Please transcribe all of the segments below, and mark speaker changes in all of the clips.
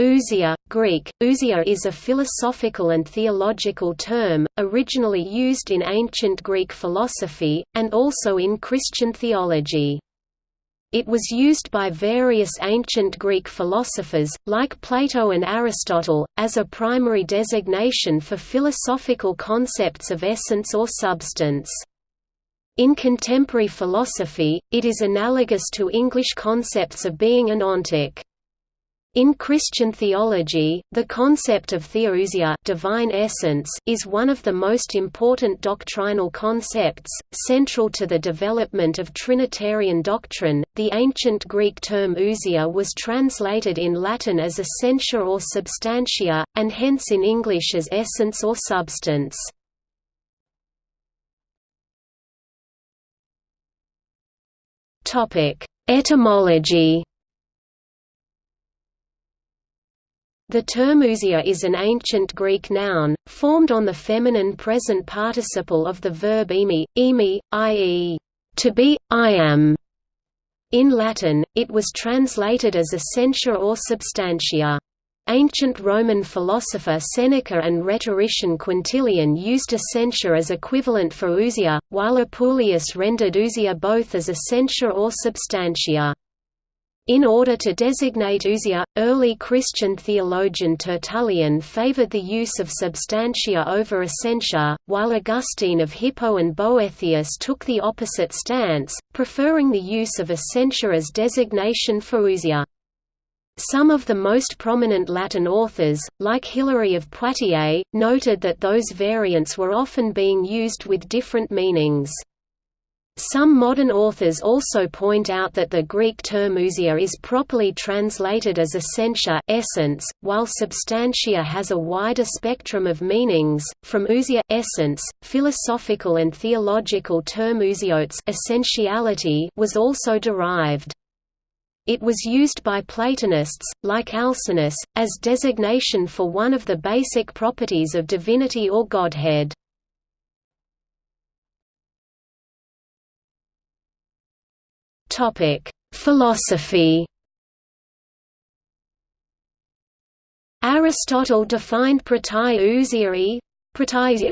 Speaker 1: Ousia, Greek, ousia is a philosophical and theological term, originally used in ancient Greek philosophy, and also in Christian theology. It was used by various ancient Greek philosophers, like Plato and Aristotle, as a primary designation for philosophical concepts of essence or substance. In contemporary philosophy, it is analogous to English concepts of being and ontic. In Christian theology, the concept of theousia divine essence is one of the most important doctrinal concepts, central to the development of Trinitarian doctrine. The ancient Greek term ousia was translated in Latin as essentia or substantia, and hence in English as essence or substance. Etymology The term ousia is an ancient Greek noun, formed on the feminine present participle of the verb eimi, eimi, i.e., to be, I am. In Latin, it was translated as essentia or substantia. Ancient Roman philosopher Seneca and rhetorician Quintilian used essentia as equivalent for ousia, while Apuleius rendered ousia both as essentia or substantia. In order to designate ousia, early Christian theologian Tertullian favored the use of substantia over essentia, while Augustine of Hippo and Boethius took the opposite stance, preferring the use of essentia as designation for ousia. Some of the most prominent Latin authors, like Hilary of Poitiers, noted that those variants were often being used with different meanings. Some modern authors also point out that the Greek term ousia is properly translated as essentia essence, while substantia has a wider spectrum of meanings. From ousia essence, philosophical and theological term ousiotes essentiality was also derived. It was used by Platonists, like Alcinous, as designation for one of the basic properties of divinity or godhead. Topic: Philosophy. Aristotle defined protai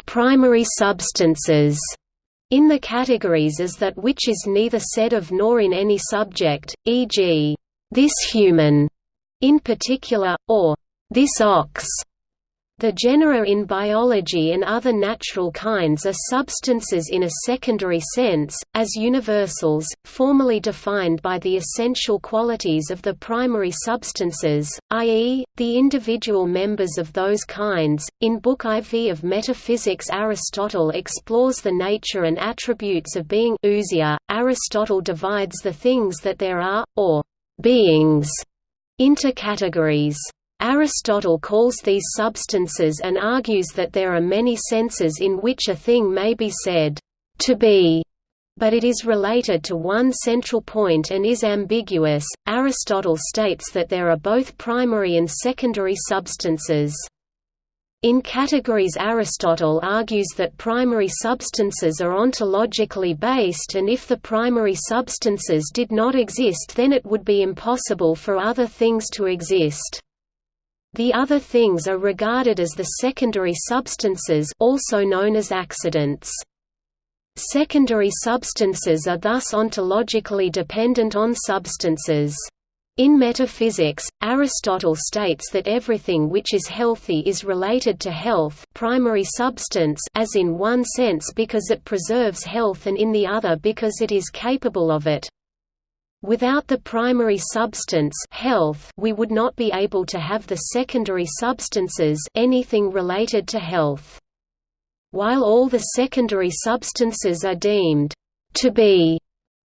Speaker 1: primary substances in the categories as that which is neither said of nor in any subject, e.g., this human, in particular, or this ox, the genera in biology and other natural kinds are substances in a secondary sense, as universals, formally defined by the essential qualities of the primary substances, i.e., the individual members of those kinds. In Book IV of Metaphysics, Aristotle explores the nature and attributes of being. Ousia. Aristotle divides the things that there are, or beings, into categories. Aristotle calls these substances and argues that there are many senses in which a thing may be said, to be, but it is related to one central point and is ambiguous. Aristotle states that there are both primary and secondary substances. In categories Aristotle argues that primary substances are ontologically based and if the primary substances did not exist then it would be impossible for other things to exist. The other things are regarded as the secondary substances also known as accidents. Secondary substances are thus ontologically dependent on substances. In metaphysics, Aristotle states that everything which is healthy is related to health primary substance as in one sense because it preserves health and in the other because it is capable of it. Without the primary substance health, we would not be able to have the secondary substances anything related to health. While all the secondary substances are deemed to be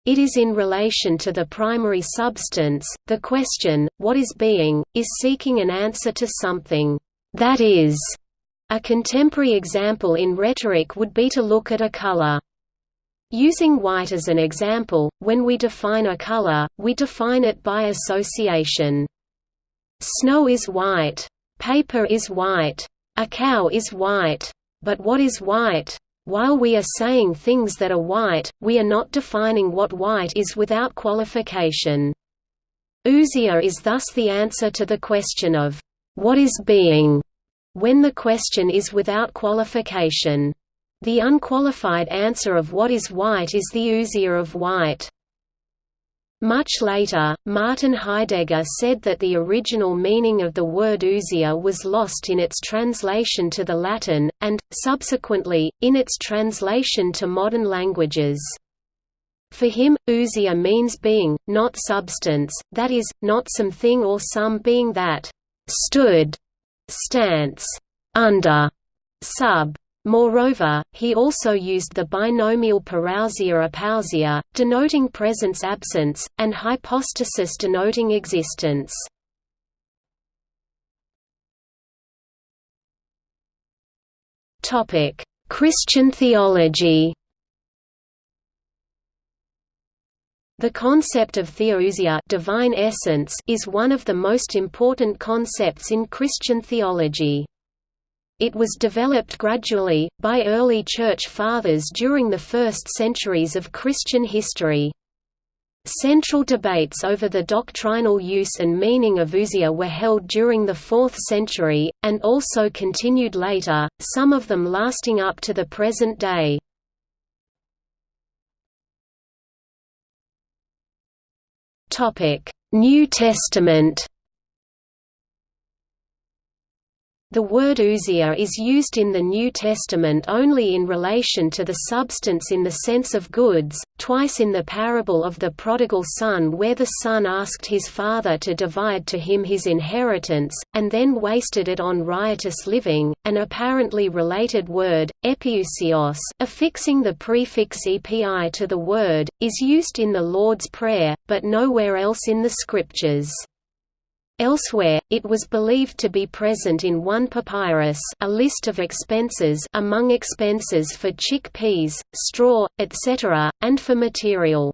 Speaker 1: it is in relation to the primary substance. The question, what is being, is seeking an answer to something that is. A contemporary example in rhetoric would be to look at a color. Using white as an example, when we define a color, we define it by association. Snow is white. Paper is white. A cow is white. But what is white? While we are saying things that are white, we are not defining what white is without qualification. Ousia is thus the answer to the question of, what is being, when the question is without qualification. The unqualified answer of what is white is the ousia of white. Much later, Martin Heidegger said that the original meaning of the word ousia was lost in its translation to the Latin, and, subsequently, in its translation to modern languages. For him, ousia means being, not substance, that is, not something or some being that stood, stance, under, sub. Moreover, he also used the binomial parousia-apousia, denoting presence-absence, and hypostasis denoting existence. Christian theology The concept of theousia divine essence is one of the most important concepts in Christian theology. It was developed gradually, by early Church Fathers during the first centuries of Christian history. Central debates over the doctrinal use and meaning of ousia were held during the 4th century, and also continued later, some of them lasting up to the present day. New Testament The word ousia is used in the New Testament only in relation to the substance in the sense of goods, twice in the parable of the prodigal son where the son asked his father to divide to him his inheritance, and then wasted it on riotous living. An apparently related word, epiousios affixing the prefix epi to the word, is used in the Lord's Prayer, but nowhere else in the Scriptures. Elsewhere, it was believed to be present in one papyrus a list of expenses among expenses for chickpeas, straw, etc., and for material.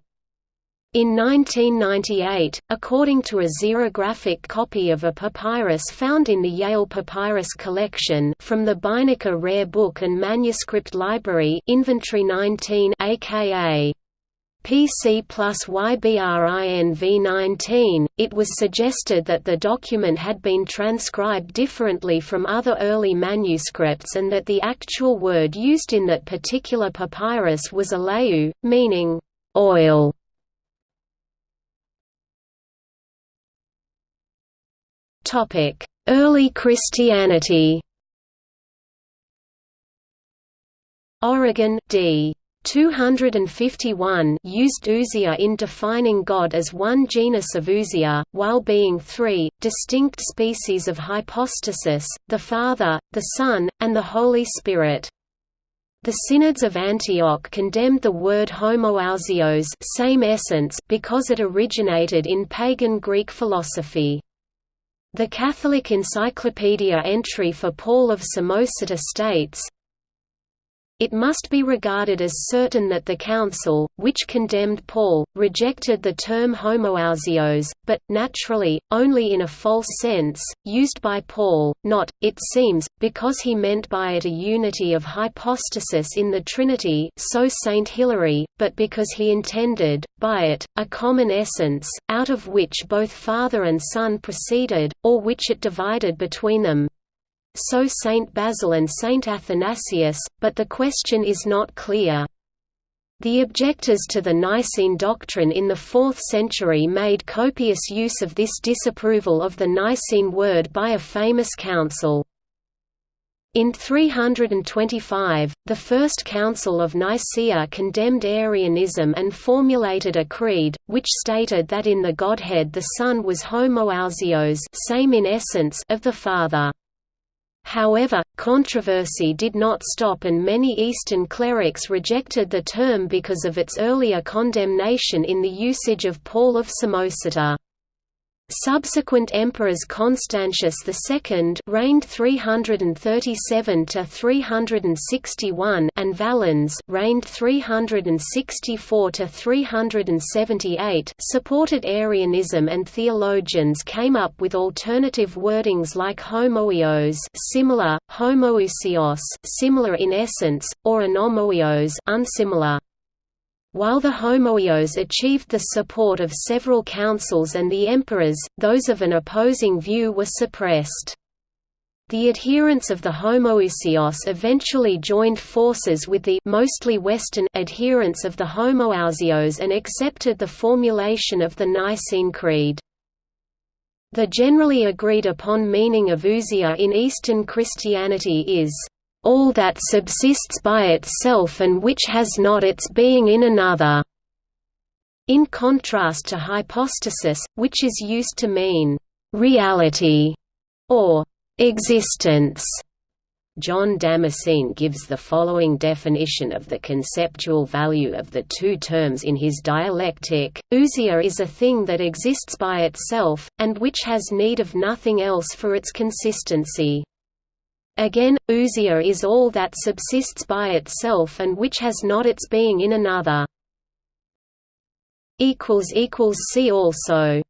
Speaker 1: In 1998, according to a xerographic copy of a papyrus found in the Yale Papyrus Collection from the Beinecke Rare Book and Manuscript Library Inventory 19 aka PC plus YBRINV19, it was suggested that the document had been transcribed differently from other early manuscripts and that the actual word used in that particular papyrus was aleu, meaning, oil. Early Christianity Origen, d. 251 used ousia in defining God as one genus of ousia, while being three, distinct species of hypostasis, the Father, the Son, and the Holy Spirit. The synods of Antioch condemned the word homoousios same essence because it originated in pagan Greek philosophy. The Catholic Encyclopedia entry for Paul of Samosata states, it must be regarded as certain that the Council, which condemned Paul, rejected the term homoousios, but, naturally, only in a false sense, used by Paul, not, it seems, because he meant by it a unity of hypostasis in the Trinity so Saint Hilary, but because he intended, by it, a common essence, out of which both Father and Son proceeded, or which it divided between them, so Saint Basil and Saint Athanasius, but the question is not clear. The objectors to the Nicene doctrine in the 4th century made copious use of this disapproval of the Nicene word by a famous council. In 325, the First Council of Nicaea condemned Arianism and formulated a creed, which stated that in the Godhead the Son was homoousios same in essence of the Father. However, controversy did not stop and many Eastern clerics rejected the term because of its earlier condemnation in the usage of Paul of Samosata. Subsequent emperors Constantius II reigned 337 to 361 and Valens reigned 364 to 378 supported Arianism and theologians came up with alternative wordings like homoios similar, homoiousios similar in essence, or anomoios unsimilar. While the homoios achieved the support of several councils and the emperors, those of an opposing view were suppressed. The adherents of the homoiousios eventually joined forces with the mostly Western adherents of the homoousios and accepted the formulation of the Nicene Creed. The generally agreed upon meaning of ousia in Eastern Christianity is, "...all that subsists by itself and which has not its being in another." in contrast to hypostasis, which is used to mean reality or existence. John Damascene gives the following definition of the conceptual value of the two terms in his dialectic, ousia is a thing that exists by itself, and which has need of nothing else for its consistency. Again, ousia is all that subsists by itself and which has not its being in another. See also